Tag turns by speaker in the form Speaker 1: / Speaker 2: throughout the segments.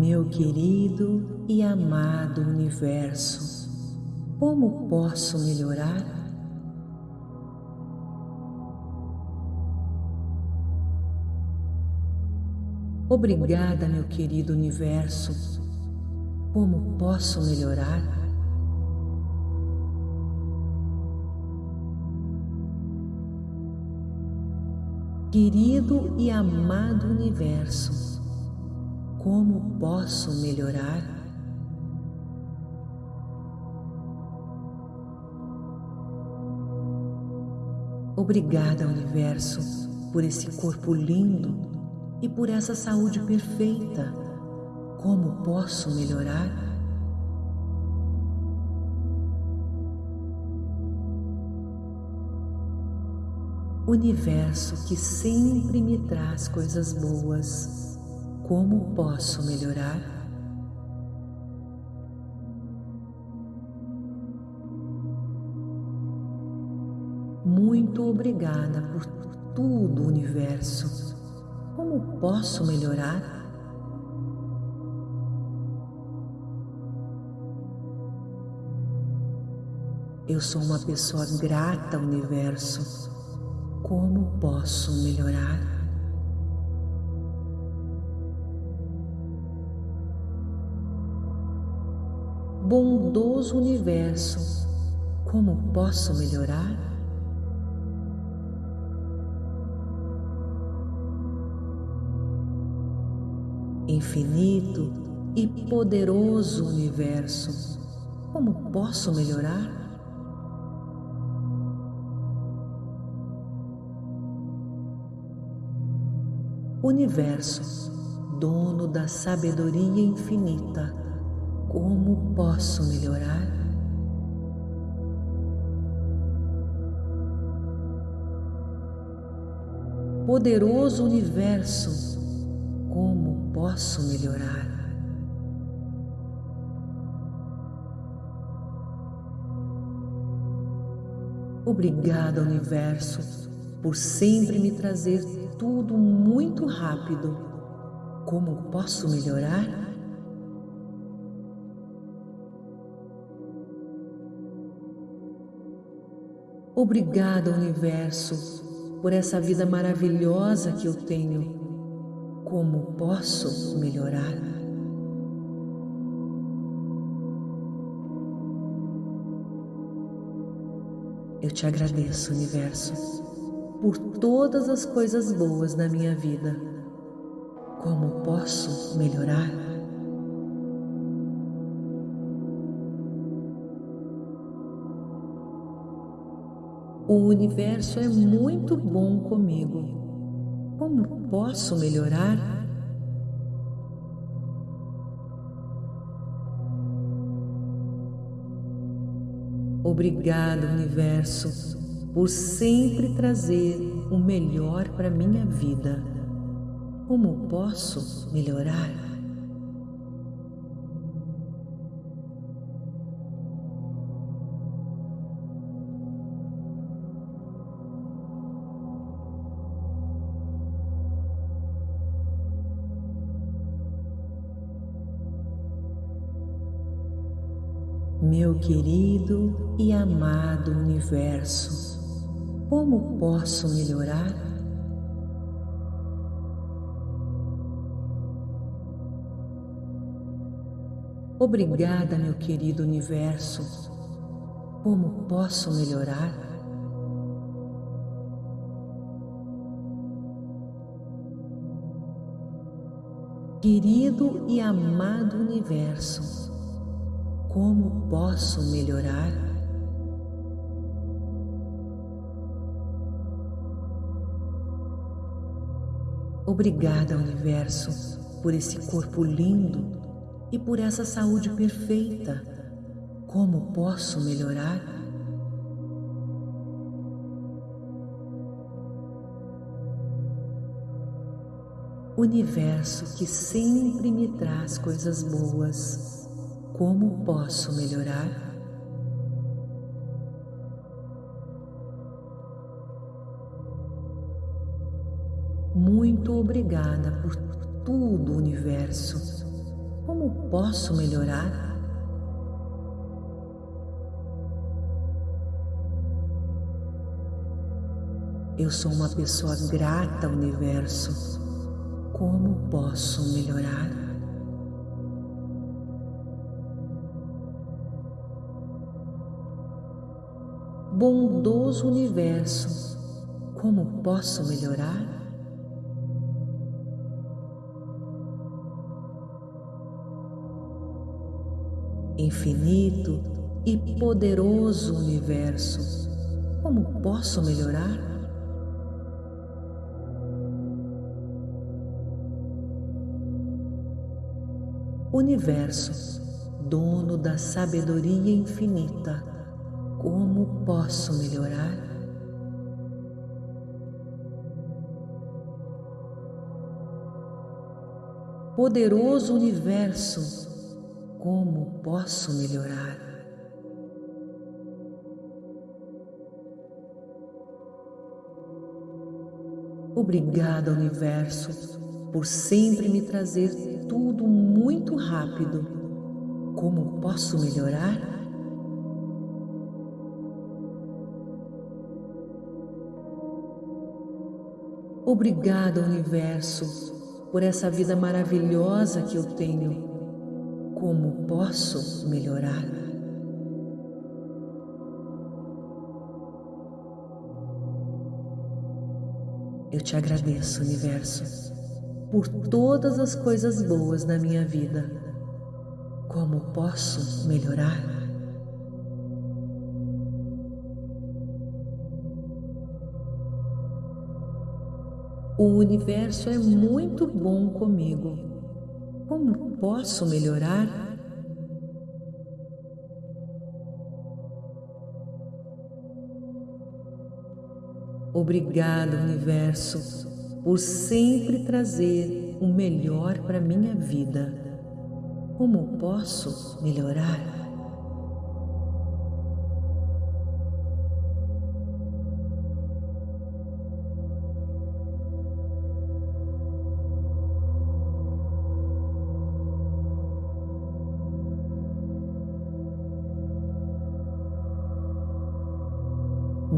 Speaker 1: Meu querido e amado universo, como posso melhorar? Obrigada, meu querido universo. Como posso melhorar? Querido e amado universo, como posso melhorar? Obrigada, universo, por esse corpo lindo e por essa saúde perfeita. Como posso melhorar? Universo que sempre me traz coisas boas como posso melhorar? Muito obrigada por tudo, universo. Como posso melhorar? Eu sou uma pessoa grata, universo. Como posso melhorar? Bondoso universo, como posso melhorar? Infinito e poderoso universo, como posso melhorar? Universo, dono da sabedoria infinita, como posso melhorar? Poderoso universo, como posso melhorar? Obrigada, universo, por sempre me trazer tudo muito rápido. Como posso melhorar? Obrigada, Universo, por essa vida maravilhosa que eu tenho. Como posso melhorar? Eu te agradeço, Universo, por todas as coisas boas na minha vida. Como posso melhorar? O universo é muito bom comigo. Como posso melhorar? Obrigado, universo, por sempre trazer o melhor para minha vida. Como posso melhorar? Meu querido e amado universo, como posso melhorar? Obrigada, meu querido universo. Como posso melhorar? Querido e amado universo, como posso melhorar? Obrigada, Universo, por esse corpo lindo e por essa saúde perfeita. Como posso melhorar? Universo que sempre me traz coisas boas como posso melhorar? Muito obrigada por tudo, universo. Como posso melhorar? Eu sou uma pessoa grata universo. Como posso melhorar? Bondoso universo, como posso melhorar? Infinito e poderoso universo, como posso melhorar? Universo, dono da sabedoria infinita, como posso melhorar? Poderoso universo, como posso melhorar? Obrigada, universo, por sempre me trazer tudo muito rápido. Como posso melhorar? Obrigada, Universo, por essa vida maravilhosa que eu tenho. Como posso melhorar? Eu te agradeço, Universo por todas as coisas boas na minha vida. Como posso melhorar? O universo é muito bom comigo. Como posso melhorar? Obrigado, universo por sempre trazer o melhor para minha vida. Como posso melhorar?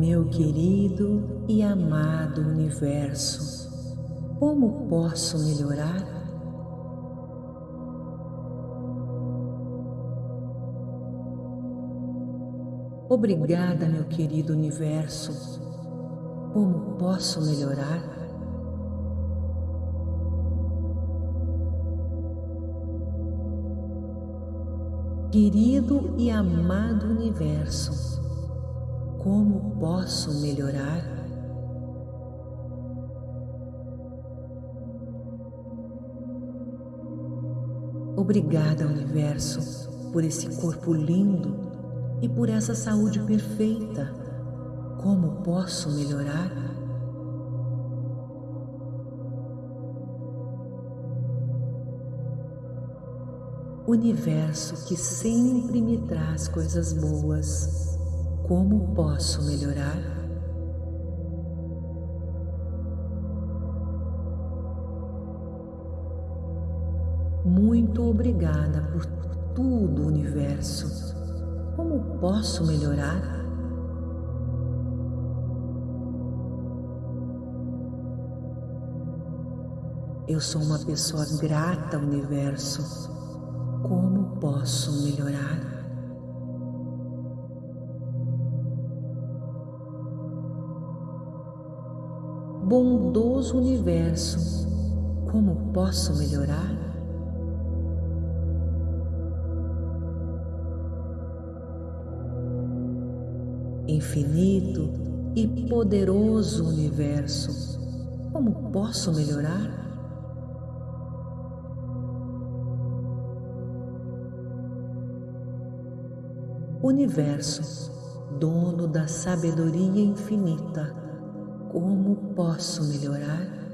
Speaker 1: Meu querido e amado universo, como posso melhorar? Obrigada, meu querido universo. Como posso melhorar? Querido e amado universo, como posso melhorar? Obrigada, Universo, por esse corpo lindo e por essa saúde perfeita. Como posso melhorar? Universo que sempre me traz coisas boas. Como posso melhorar? Muito obrigada por tudo, universo. Como posso melhorar? Eu sou uma pessoa grata universo. Como posso melhorar? Bondoso universo, como posso melhorar? infinito e poderoso universo, como posso melhorar? Universo, dono da sabedoria infinita, como posso melhorar?